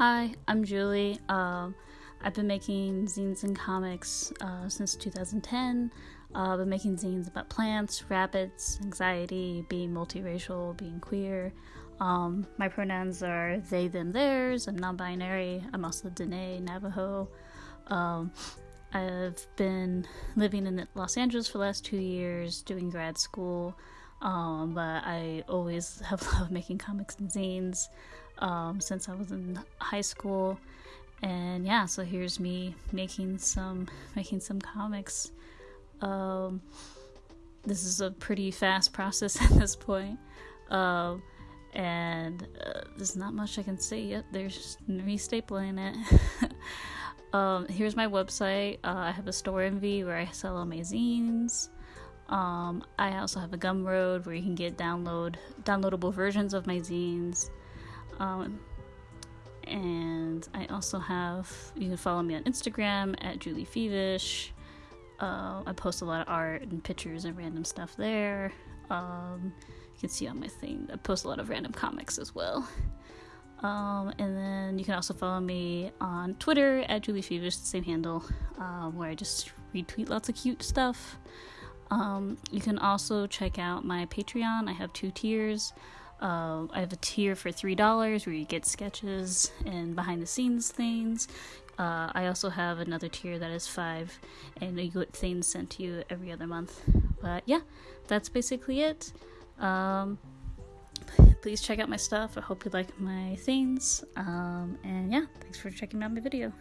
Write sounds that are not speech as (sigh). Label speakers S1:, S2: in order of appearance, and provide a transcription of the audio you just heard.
S1: Hi, I'm Julie. Um, I've been making zines and comics uh, since 2010. Uh, I've been making zines about plants, rabbits, anxiety, being multiracial, being queer. Um, my pronouns are they, them, theirs. I'm non binary. I'm also Dene, Navajo. Um, I've been living in Los Angeles for the last two years, doing grad school. Um, but I always (laughs) have loved making comics and zines um, since I was in high school. And yeah, so here's me making some making some comics. Um, this is a pretty fast (laughs) process at this point. Um, and uh, there's not much I can say yet. There's just me stapling it. (laughs) um, here's my website. Uh, I have a Storenvy where I sell all my zines. Um, I also have a Gumroad where you can get download downloadable versions of my zines. Um, and I also have you can follow me on Instagram at Julie Fevish. Uh, I post a lot of art and pictures and random stuff there. Um, you can see on my thing. I post a lot of random comics as well. Um, and then you can also follow me on Twitter at Julie Fevish, the same handle, um, where I just retweet lots of cute stuff. Um, you can also check out my Patreon. I have two tiers. Uh, I have a tier for three dollars where you get sketches and behind the scenes things. Uh, I also have another tier that is five, and you get things sent to you every other month. But yeah, that's basically it. Um, please check out my stuff. I hope you like my things. Um, and yeah, thanks for checking out my video.